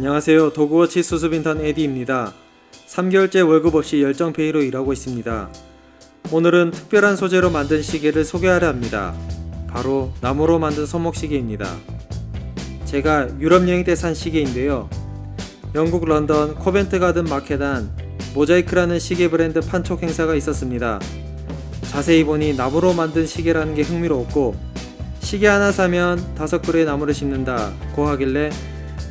안녕하세요. 도그워치 수습인턴 에디입니다. 3개월째 월급 없이 열정페이로 일하고 있습니다. 오늘은 특별한 소재로 만든 시계를 소개하려 합니다. 바로 나무로 만든 손목시계입니다. 제가 유럽 여행 때 산 시계인데요. 영국 런던 코벤트 가든 마켓 안 모자이크라는 시계 브랜드 판촉 행사가 있었습니다. 자세히 보니 나무로 만든 시계라는 게 흥미로웠고 시계 하나 사면 다섯 그루의 나무를 심는다 고 하길래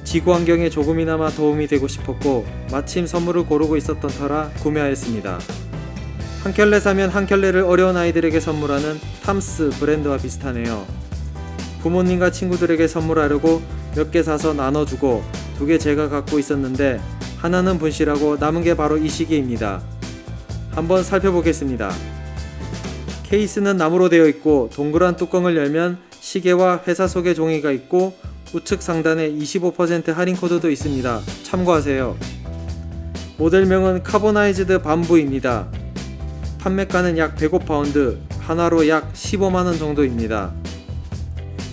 지구 환경에 조금이나마 도움이 되고 싶었고 마침 선물을 고르고 있었던 터라 구매하였습니다. 한 켤레 사면 한 켤레를 어려운 아이들에게 선물하는 탐스 브랜드와 비슷하네요. 부모님과 친구들에게 선물하려고 몇 개 사서 나눠주고 두 개 제가 갖고 있었는데 하나는 분실하고 남은 게 바로 이 시계입니다. 한번 살펴보겠습니다. 케이스는 나무로 되어 있고 동그란 뚜껑을 열면 시계와 회사 소개 종이가 있고 우측 상단에 25% 할인 코드도 있습니다. 참고하세요. 모델명은 Carbonized Bamboo입니다. 판매가는 약 105파운드, 한화로 약 15만원 정도입니다.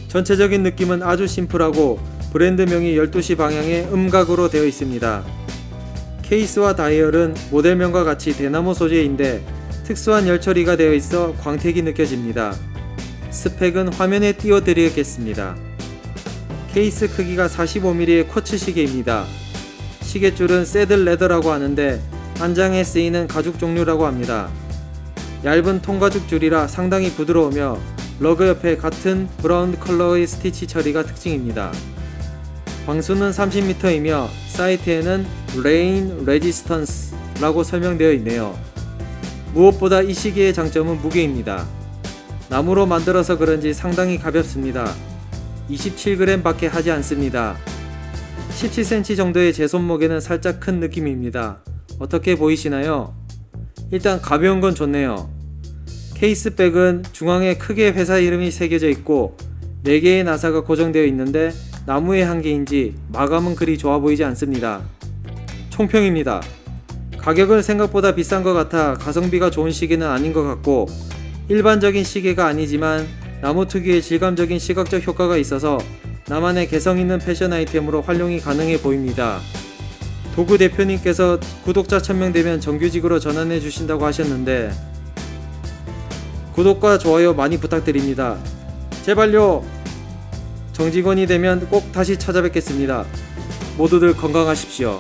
전체적인 느낌은 아주 심플하고 브랜드명이 12시 방향의 음각으로 되어 있습니다. 케이스와 다이얼은 모델명과 같이 대나무 소재인데 특수한 열 처리가 되어 있어 광택이 느껴집니다. 스펙은 화면에 띄워드리겠습니다. 케이스 크기가 45mm의 쿼츠 시계입니다. 시계줄은 saddle leather라고 하는데 안장에 쓰이는 가죽 종류라고 합니다. 얇은 통가죽 줄이라 상당히 부드러우며 lug 옆에 같은 브라운 컬러의 스티치 처리가 특징입니다. 방수는 30m이며 사이트에는 rain resistance 라고 설명되어 있네요. 무엇보다 이 시계의 장점은 무게입니다. 나무로 만들어서 그런지 상당히 가볍습니다. 27g 밖에 하지 않습니다. 17cm 정도의 제 손목에는 살짝 큰 느낌입니다. 어떻게 보이시나요? 일단 가벼운 건 좋네요. case back은 중앙에 크게 회사 이름이 새겨져 있고 4개의 나사가 고정되어 있는데 나무의 한계인지 마감은 그리 좋아 보이지 않습니다. 총평입니다. 가격은 생각보다 비싼 것 같아 가성비가 좋은 시계는 아닌 것 같고 일반적인 시계가 아니지만 나무 특유의 질감적인 시각적 효과가 있어서 나만의 개성 있는 패션 아이템으로 활용이 가능해 보입니다. 도구 대표님께서 구독자 1000명 되면 정규직으로 전환해 주신다고 하셨는데 구독과 좋아요 많이 부탁드립니다. 제발요! 정직원이 되면 꼭 다시 찾아뵙겠습니다. 모두들 건강하십시오.